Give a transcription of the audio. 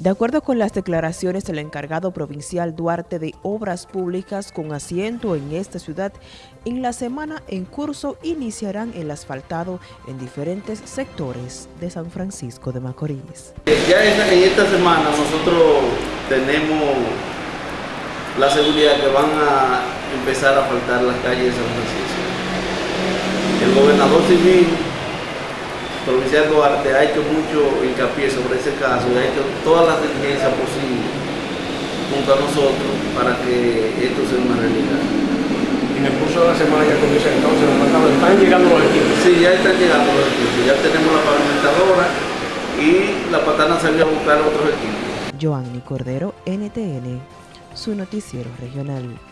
De acuerdo con las declaraciones del encargado provincial Duarte de Obras Públicas con asiento en esta ciudad, en la semana en curso iniciarán el asfaltado en diferentes sectores de San Francisco de Macorís. Ya en esta semana nosotros tenemos la seguridad que van a empezar a faltar las calles de San Francisco. El gobernador civil provincial Duarte ha hecho mucho hincapié sobre ese caso y ha hecho todas las diligencias posibles junto a nosotros para que esto sea una realidad. En el curso de la semana ya comienza entonces los ¿están llegando los equipos? Sí, ya están llegando los equipos, ya tenemos la pavimentadora y la patana salió a buscar otros equipos. Joanny Cordero, NTN, su noticiero regional.